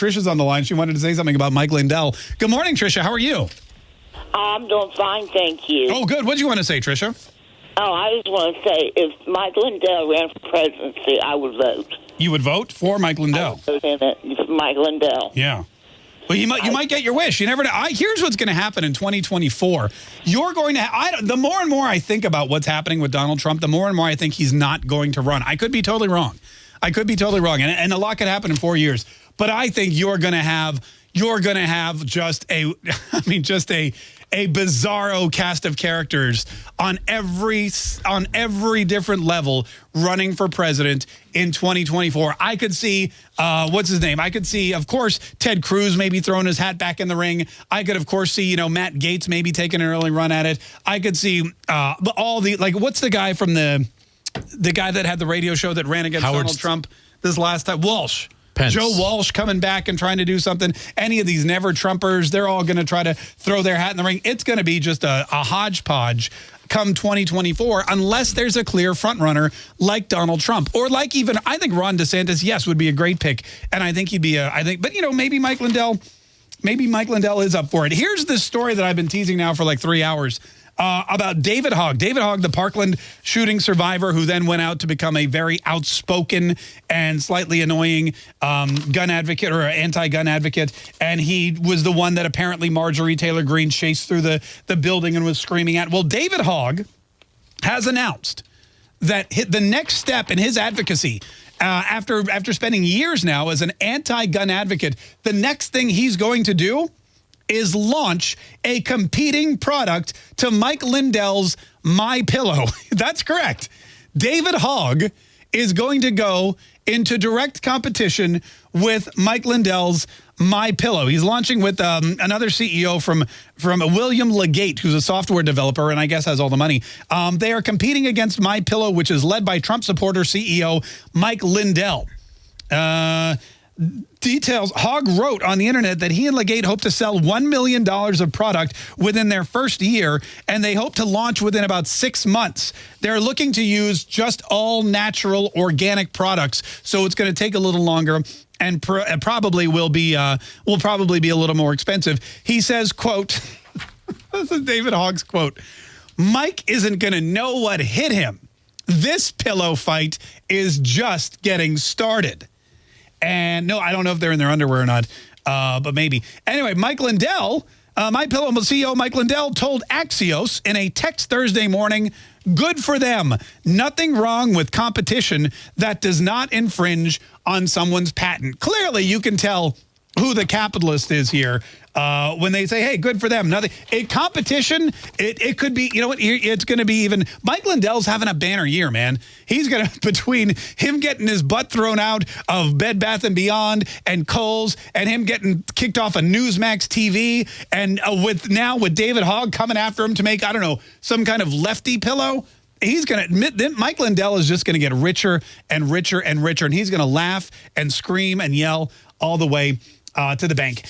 Trisha's on the line. She wanted to say something about Mike Lindell. Good morning, Trisha. How are you? I'm doing fine, thank you. Oh, good. What do you want to say, Trisha? Oh, I just want to say, if Mike Lindell ran for presidency, I would vote. You would vote for Mike Lindell? Vote in it Mike Lindell. Yeah. Well, you might you might get your wish. You never know. I, here's what's going to happen in 2024. You're going to. I, the more and more I think about what's happening with Donald Trump, the more and more I think he's not going to run. I could be totally wrong. I could be totally wrong, and, and a lot could happen in four years. But I think you're going to have you're going to have just a, I mean, just a a bizarro cast of characters on every on every different level running for president in 2024. I could see uh, what's his name. I could see, of course, Ted Cruz maybe throwing his hat back in the ring. I could, of course, see you know Matt Gaetz maybe taking an early run at it. I could see uh, all the like. What's the guy from the the guy that had the radio show that ran against Howard Donald Trump this last time? Walsh. Pence. Joe Walsh coming back and trying to do something. Any of these never Trumpers, they're all going to try to throw their hat in the ring. It's going to be just a, a hodgepodge come 2024 unless there's a clear frontrunner like Donald Trump or like even I think Ron DeSantis yes would be a great pick and I think he'd be a I think but you know maybe Mike Lindell maybe Mike Lindell is up for it. Here's the story that I've been teasing now for like 3 hours uh, about David Hogg. David Hogg, the Parkland shooting survivor, who then went out to become a very outspoken and slightly annoying um, gun advocate or anti-gun advocate. And he was the one that apparently Marjorie Taylor Greene chased through the, the building and was screaming at. Well, David Hogg has announced that the next step in his advocacy uh, after after spending years now as an anti-gun advocate, the next thing he's going to do is launch a competing product to Mike Lindell's My Pillow. That's correct. David Hogg is going to go into direct competition with Mike Lindell's My Pillow. He's launching with um, another CEO from from William LeGate, who's a software developer and I guess has all the money. Um, they are competing against My Pillow, which is led by Trump supporter CEO Mike Lindell. Uh, details, Hogg wrote on the internet that he and LeGate hope to sell $1 million of product within their first year, and they hope to launch within about six months. They're looking to use just all natural organic products, so it's going to take a little longer and pr probably will be uh, will probably be a little more expensive. He says, quote, this is David Hogg's quote, Mike isn't going to know what hit him. This pillow fight is just getting started. And no, I don't know if they're in their underwear or not, uh, but maybe. Anyway, Mike Lindell, uh, My Pillow CEO Mike Lindell told Axios in a text Thursday morning, good for them. Nothing wrong with competition that does not infringe on someone's patent. Clearly, you can tell who the capitalist is here uh, when they say, hey, good for them. Nothing. A competition, it, it could be, you know what, it's going to be even, Mike Lindell's having a banner year, man. He's going to, between him getting his butt thrown out of Bed Bath & Beyond and Kohl's and him getting kicked off of Newsmax TV and uh, with now with David Hogg coming after him to make, I don't know, some kind of lefty pillow, he's going to admit Mike Lindell is just going to get richer and richer and richer, and he's going to laugh and scream and yell all the way uh, to the bank.